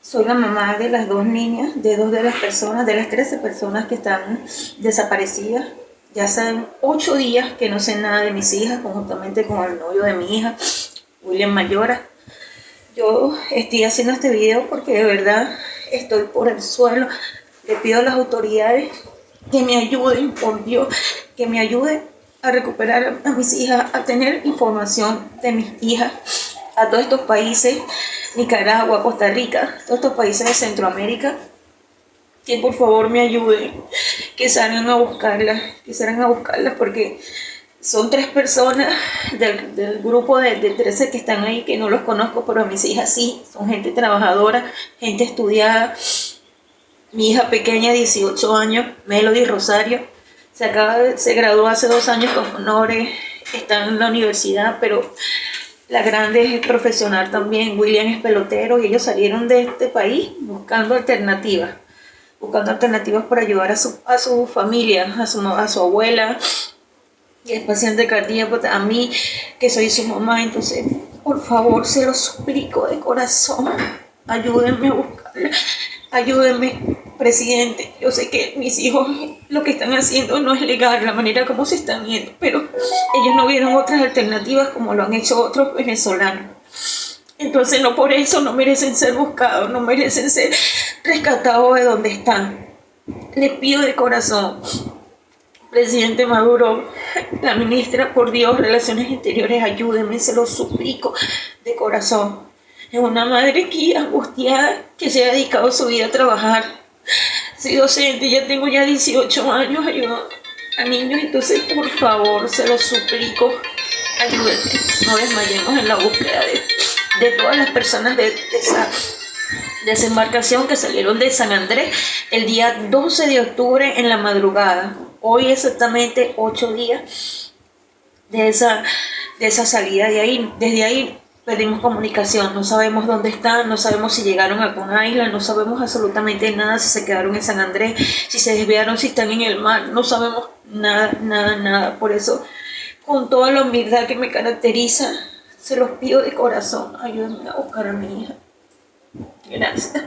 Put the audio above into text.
Soy la mamá de las dos niñas, de dos de las personas, de las 13 personas que están desaparecidas. Ya hace ocho días que no sé nada de mis hijas, conjuntamente con el novio de mi hija, William Mayora. Yo estoy haciendo este video porque de verdad estoy por el suelo. Le pido a las autoridades que me ayuden, por Dios, que me ayuden a recuperar a mis hijas, a tener información de mis hijas, a todos estos países, Nicaragua, Costa Rica, todos estos países de Centroamérica, que por favor me ayuden, que salgan a buscarlas, que salgan a buscarlas porque son tres personas del, grupo de, de, 13 que están ahí, que no los conozco, pero mis hijas sí, son gente trabajadora, gente estudiada. Mi hija pequeña, 18 años, Melody Rosario, se, acaba se graduó hace dos años con honores, está en la universidad, pero la grande es profesional también, William es pelotero y ellos salieron de este país buscando alternativas, buscando alternativas para ayudar a su, a su familia, a su, a su abuela, y es paciente cardíaco, a mí que soy su mamá, entonces por favor se lo suplico de corazón, ayúdenme a buscarla, ayúdenme presidente, yo sé que mis hijos lo que están haciendo no es legal, la manera como se están yendo, pero ellos no vieron otras alternativas como lo han hecho otros venezolanos. Entonces no por eso no merecen ser buscados, no merecen ser rescatados de donde están. Les pido de corazón, presidente Maduro, la ministra, por Dios, Relaciones Interiores, ayúdenme, se lo suplico de corazón. Es una madre aquí angustiada que se ha dedicado su vida a trabajar soy docente, ya tengo ya 18 años, ayudo a niños, entonces por favor, se los suplico, ayúdenme, no desmayemos en la búsqueda de, todas las personas de, esa desembarcación que salieron de San Andrés el día 12 de octubre en la madrugada. Hoy exactamente 8 días de esa, de esa salida de ahí. Desde ahí Pedimos comunicación, no sabemos dónde están, no sabemos si llegaron a alguna isla, no sabemos absolutamente nada, si se quedaron en San Andrés, si se desviaron, si están en el mar, no sabemos nada, nada, nada. Por eso, con toda la humildad que me caracteriza, se los pido de corazón, ayúdenme a buscar a mi hija. Gracias.